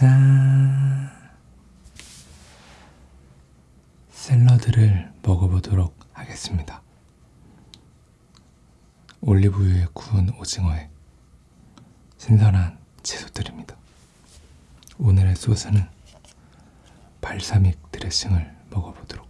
짠! 샐러드를 먹어보도록 하겠습니다. 올리브유에 구운 오징어에 신선한 채소들입니다. 오늘의 소스는 발사믹 드레싱을 먹어보도록